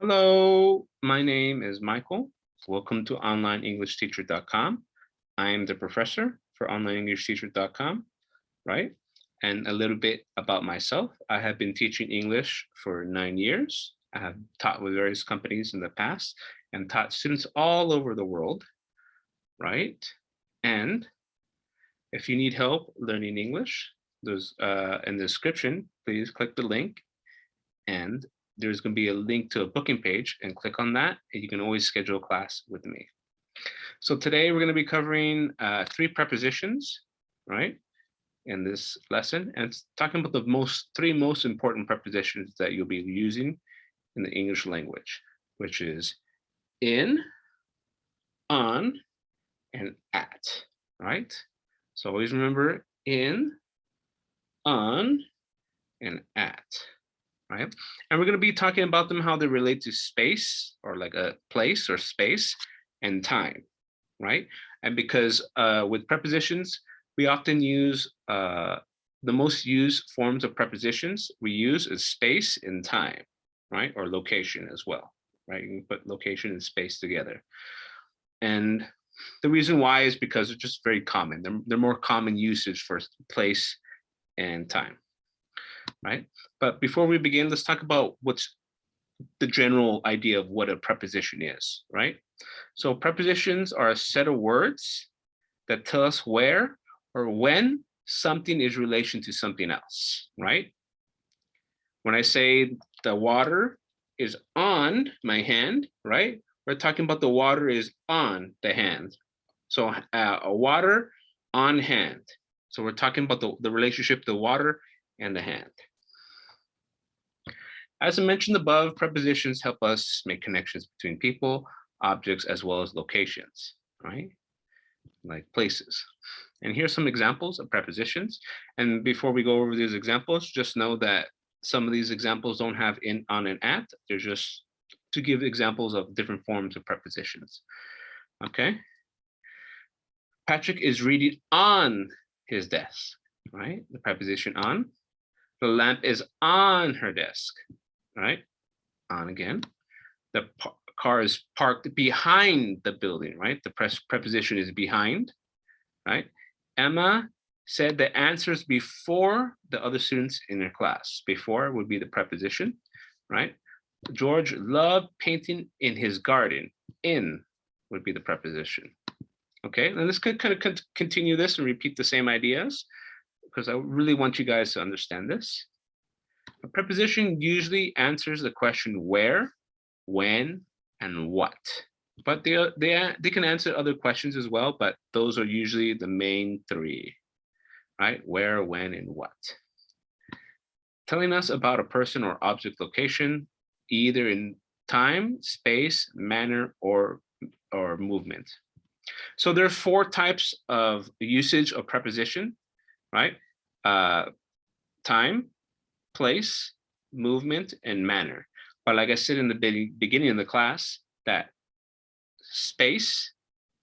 Hello, my name is Michael. Welcome to onlineenglishteacher.com. I am the professor for onlineenglishteacher.com, right? And a little bit about myself. I have been teaching English for nine years. I have taught with various companies in the past and taught students all over the world, right? And if you need help learning English, there's uh, in the description, please click the link and there's going to be a link to a booking page and click on that and you can always schedule a class with me. So today we're going to be covering uh, three prepositions, right? In this lesson and it's talking about the most three most important prepositions that you'll be using in the English language, which is in, on, and at, right? So always remember in, on, and at right? And we're going to be talking about them, how they relate to space or like a place or space and time, right? And because uh, with prepositions, we often use uh, the most used forms of prepositions we use is space and time, right? Or location as well, right? You can put location and space together. And the reason why is because they're just very common. They're, they're more common usage for place and time right? But before we begin, let's talk about what's the general idea of what a preposition is, right? So prepositions are a set of words that tell us where or when something is relation to something else, right? When I say the water is on my hand, right? We're talking about the water is on the hand. So uh, a water on hand. So we're talking about the, the relationship, the water and the hand. As I mentioned above, prepositions help us make connections between people, objects, as well as locations, right? Like places. And here's some examples of prepositions. And before we go over these examples, just know that some of these examples don't have in, on, and at. They're just to give examples of different forms of prepositions. Okay. Patrick is reading on his desk, right? The preposition on. The lamp is on her desk, right? On again. The car is parked behind the building, right? The press preposition is behind, right? Emma said the answers before the other students in her class. Before would be the preposition, right? George loved painting in his garden. In would be the preposition. Okay, and let's kind of continue this and repeat the same ideas because I really want you guys to understand this. A preposition usually answers the question where, when, and what. But they, they, they can answer other questions as well, but those are usually the main three, right? Where, when, and what. Telling us about a person or object location, either in time, space, manner, or, or movement. So there are four types of usage of preposition, right? Uh, time, place, movement, and manner. But like I said in the beginning of the class, that space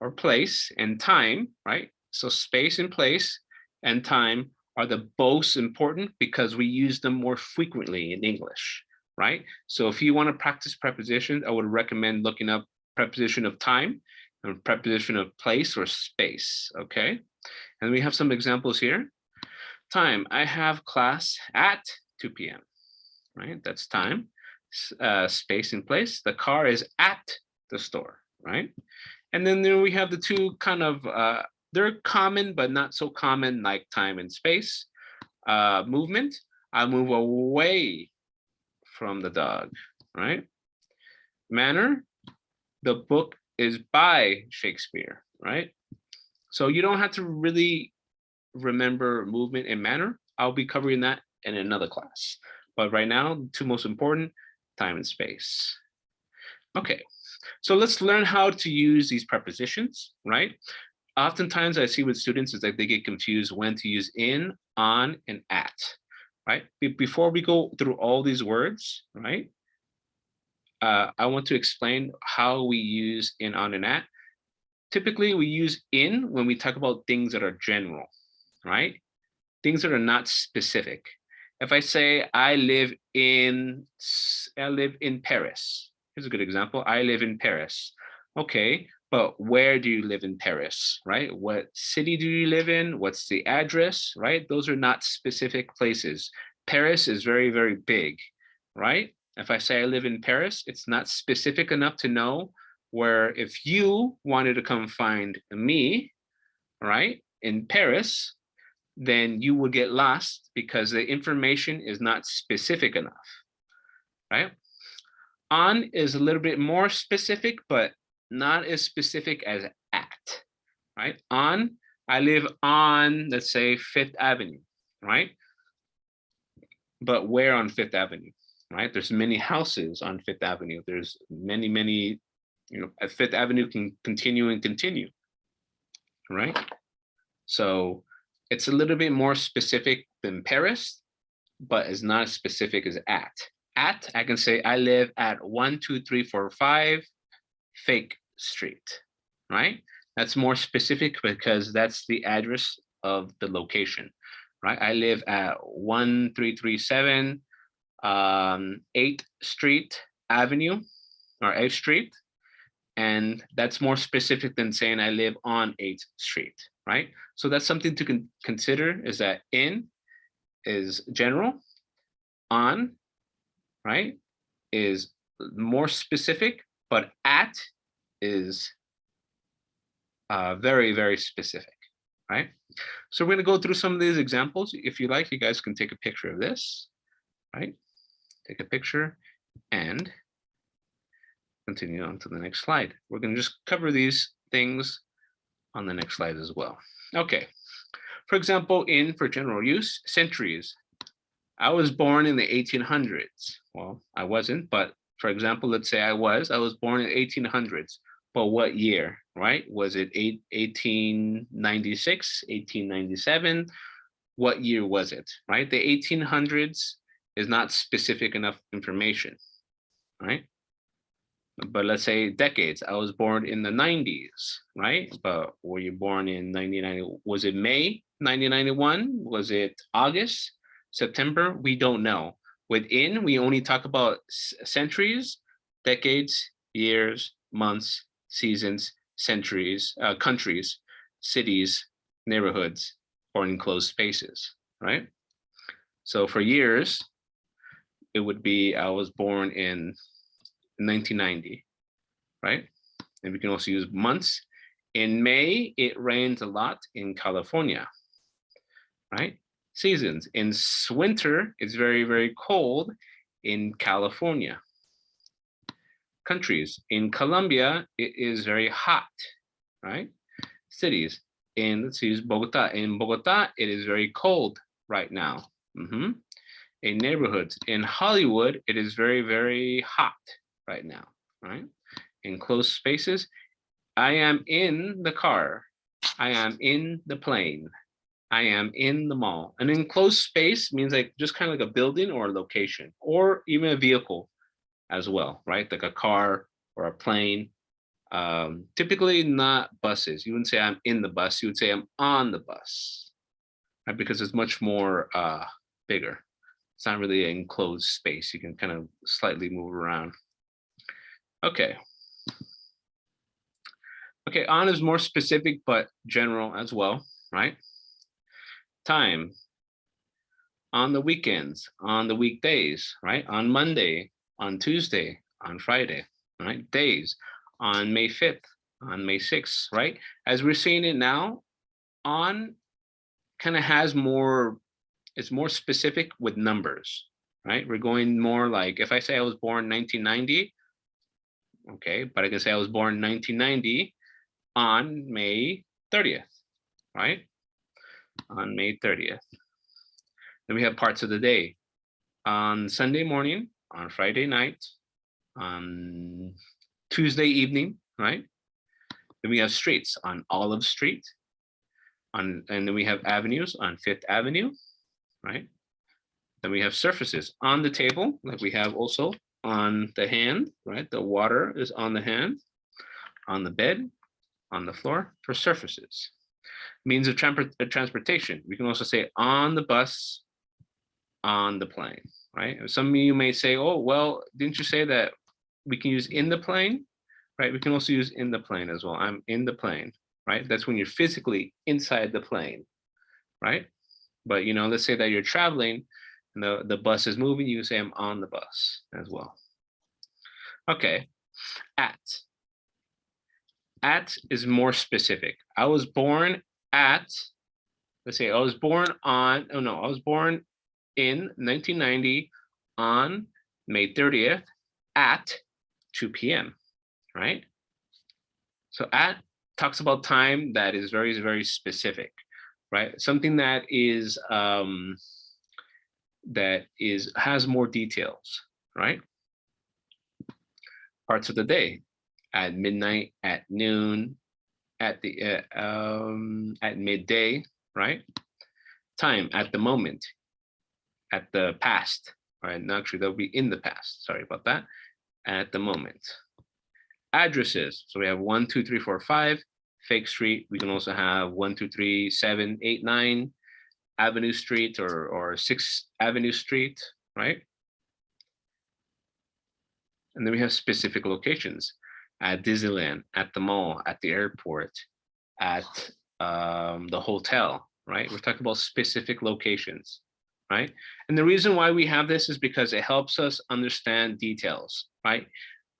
or place and time, right? So space and place and time are the most important because we use them more frequently in English, right? So if you want to practice prepositions, I would recommend looking up preposition of time and preposition of place or space, okay? And we have some examples here. Time, I have class at 2 p.m., right? That's time, uh, space and place. The car is at the store, right? And then there we have the two kind of, uh, they're common, but not so common like time and space. Uh, movement, I move away from the dog, right? Manner, the book is by Shakespeare, right? So you don't have to really remember movement and manner. I'll be covering that in another class. But right now, the two most important, time and space. Okay, so let's learn how to use these prepositions, right? Oftentimes I see with students is that they get confused when to use in, on, and at, right? Before we go through all these words, right? Uh, I want to explain how we use in, on, and at. Typically we use in when we talk about things that are general, right? Things that are not specific if I say I live in I live in Paris, Here's a good example. I live in Paris. Okay, but where do you live in Paris, right? What city do you live in? What's the address, right? Those are not specific places. Paris is very, very big, right? If I say I live in Paris, it's not specific enough to know where if you wanted to come find me, right, in Paris, then you will get lost because the information is not specific enough, right? On is a little bit more specific, but not as specific as at, right? On, I live on, let's say, Fifth Avenue, right? But where on Fifth Avenue, right? There's many houses on Fifth Avenue. There's many, many, you know, Fifth Avenue can continue and continue, right? So it's a little bit more specific than Paris, but it's not as specific as at. At, I can say I live at one, two, three, four, five, fake street, right? That's more specific because that's the address of the location, right? I live at 1337 um, 8th Street Avenue or 8th Street. And that's more specific than saying I live on 8th Street, right? So that's something to con consider is that in is general, on, right, is more specific, but at is uh, very, very specific, right? So we're gonna go through some of these examples. If you like, you guys can take a picture of this, right? Take a picture and continue on to the next slide. We're gonna just cover these things on the next slide as well. Okay, for example, in for general use, centuries. I was born in the 1800s. Well, I wasn't, but for example, let's say I was, I was born in 1800s but what year, right? Was it eight, 1896, 1897? What year was it, right? The 1800s is not specific enough information, right? But let's say decades, I was born in the 90s, right? But were you born in 1990? Was it May 1991? Was it August, September? We don't know. Within, we only talk about centuries, decades, years, months, seasons, centuries, uh, countries, cities, neighborhoods, or enclosed spaces, right? So for years, it would be, I was born in 1990, right? And we can also use months. In May, it rains a lot in California, right? Seasons, in winter, it's very, very cold in California, countries. In Colombia, it is very hot, right? Cities. In let's use Bogota. In Bogota, it is very cold right now. Mm -hmm. In neighborhoods, in Hollywood, it is very, very hot right now, right? In closed spaces, I am in the car. I am in the plane. I am in the mall. An enclosed space means like just kind of like a building or a location or even a vehicle as well, right? Like a car or a plane. Um, typically not buses. You wouldn't say I'm in the bus. You would say I'm on the bus, right? Because it's much more uh, bigger. It's not really an enclosed space. You can kind of slightly move around. Okay. Okay, on is more specific, but general as well, right? Time, on the weekends, on the weekdays, right? On Monday, on Tuesday, on Friday, right? Days, on May 5th, on May 6th, right? As we're seeing it now, on kind of has more, it's more specific with numbers, right? We're going more like, if I say I was born 1990, okay, but I can say I was born 1990 on May 30th, right? On May 30th. Then we have parts of the day. On Sunday morning, on Friday night, on Tuesday evening, right? Then we have streets on Olive Street, on and then we have avenues on Fifth Avenue, right? Then we have surfaces on the table, like we have also on the hand, right? The water is on the hand, on the bed, on the floor for surfaces. Means of uh, transportation. We can also say on the bus, on the plane right? Some of you may say, oh, well, didn't you say that we can use in the plane, right? We can also use in the plane as well. I'm in the plane, right? That's when you're physically inside the plane, right? But you know, let's say that you're traveling and the, the bus is moving, you say I'm on the bus as well. Okay, at. At is more specific. I was born at, let's say I was born on, oh no, I was born in 1990 on May 30th at 2 p.m., right? So at talks about time that is very, very specific, right? Something that is, um, that is, has more details, right? Parts of the day, at midnight, at noon, at the, uh, um, at midday, right? Time, at the moment, at the past, right? No, actually, that'll be in the past. Sorry about that. At the moment. Addresses. So we have one, two, three, four, five. Fake Street. We can also have one, two, three, seven, eight, nine. Avenue Street or or Sixth Avenue Street, right? And then we have specific locations at Disneyland, at the mall, at the airport, at um, the hotel, right? We're talking about specific locations right? And the reason why we have this is because it helps us understand details, right?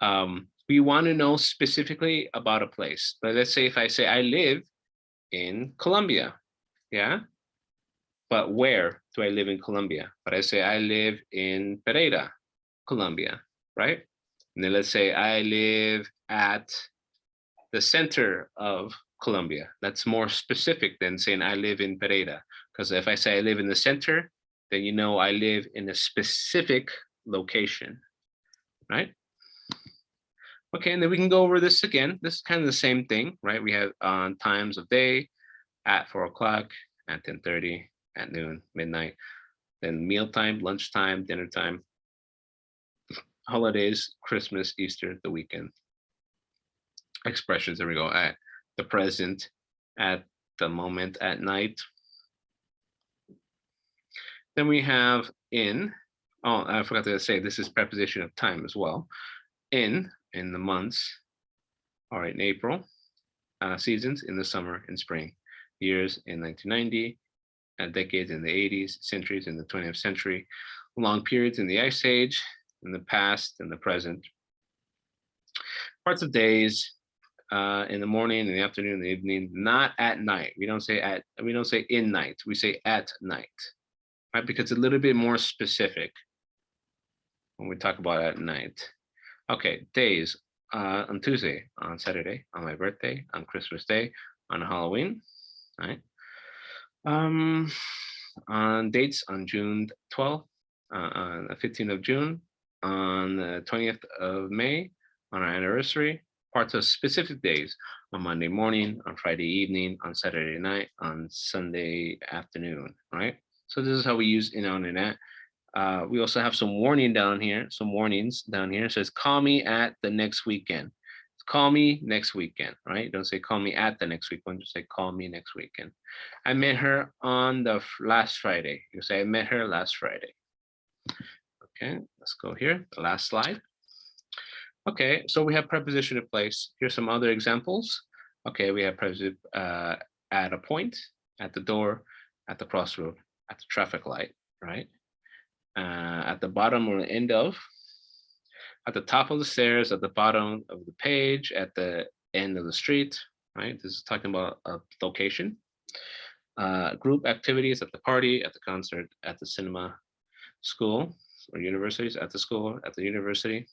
Um, we want to know specifically about a place. But let's say if I say I live in Colombia, yeah? But where do I live in Colombia? But I say I live in Pereira, Colombia, right? And then let's say I live at the center of Colombia. That's more specific than saying I live in Pereira. Because if I say I live in the center, then you know I live in a specific location, right? Okay, and then we can go over this again. This is kind of the same thing, right? We have on uh, times of day at four o'clock, at 10.30, at noon, midnight, then mealtime, lunchtime, dinner time, holidays, Christmas, Easter, the weekend. Expressions, there we go, at the present, at the moment, at night, then we have in, oh, I forgot to say, this is preposition of time as well. In, in the months, all right, in April, uh, seasons in the summer and spring, years in 1990, uh, decades in the 80s, centuries in the 20th century, long periods in the ice age, in the past and the present, parts of days, uh, in the morning, in the afternoon, in the evening, not at night. We don't say at, we don't say in night, we say at night right? Because it's a little bit more specific when we talk about at night. Okay, days uh, on Tuesday, on Saturday, on my birthday, on Christmas Day, on Halloween, right? Um, on dates on June 12th, uh, on the 15th of June, on the 20th of May, on our anniversary, parts of specific days, on Monday morning, on Friday evening, on Saturday night, on Sunday afternoon, right? So this is how we use in on internet. Uh, we also have some warning down here, some warnings down here. It says, call me at the next weekend. Call me next weekend, right? Don't say call me at the next weekend, just say call me next weekend. I met her on the last Friday. You say I met her last Friday. Okay, let's go here, the last slide. Okay, so we have preposition of place. Here's some other examples. Okay, we have preposition uh, at a point, at the door, at the crossroad, at the traffic light, right? Uh, at the bottom or the end of, at the top of the stairs, at the bottom of the page, at the end of the street, right? This is talking about a location. Uh, group activities at the party, at the concert, at the cinema, school or universities, at the school, at the university,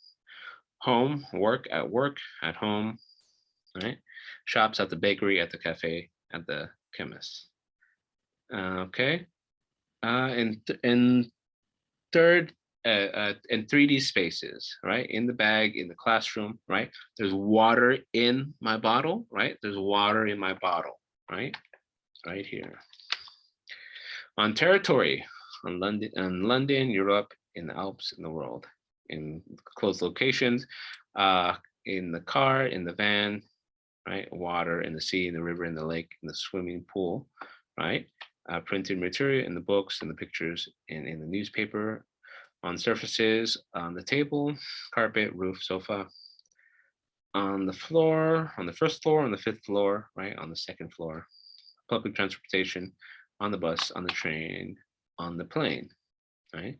home, work, at work, at home, right? Shops at the bakery, at the cafe, at the chemist. Uh, okay, uh, and and third uh, uh, in 3D spaces, right? In the bag, in the classroom, right? There's water in my bottle, right? There's water in my bottle, right? Right here. On territory, on London, on London, Europe, in the Alps, in the world, in closed locations, uh, in the car, in the van, right? Water in the sea, in the river, in the lake, in the swimming pool, right? uh, printed material in the books and the pictures in, in the newspaper, on surfaces, on the table, carpet, roof, sofa, on the floor, on the first floor, on the fifth floor, right, on the second floor, public transportation, on the bus, on the train, on the plane, right?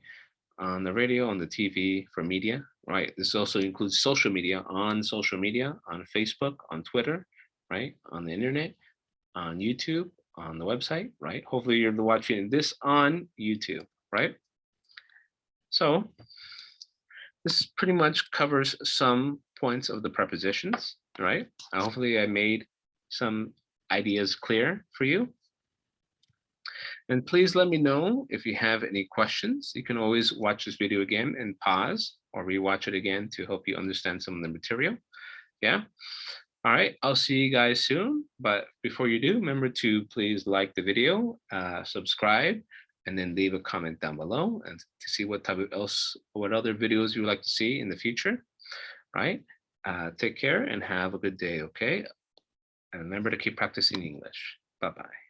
On the radio, on the TV for media, right? This also includes social media, on social media, on Facebook, on Twitter, right? On the internet, on YouTube, on the website, right? Hopefully you're watching this on YouTube, right? So this pretty much covers some points of the prepositions, right? Uh, hopefully I made some ideas clear for you. And please let me know if you have any questions. You can always watch this video again and pause or rewatch it again to help you understand some of the material. Yeah. All right, I'll see you guys soon. But before you do, remember to please like the video, uh, subscribe, and then leave a comment down below and to see what type of else, what other videos you would like to see in the future. Right. Uh, take care and have a good day. Okay. And remember to keep practicing English. Bye-bye.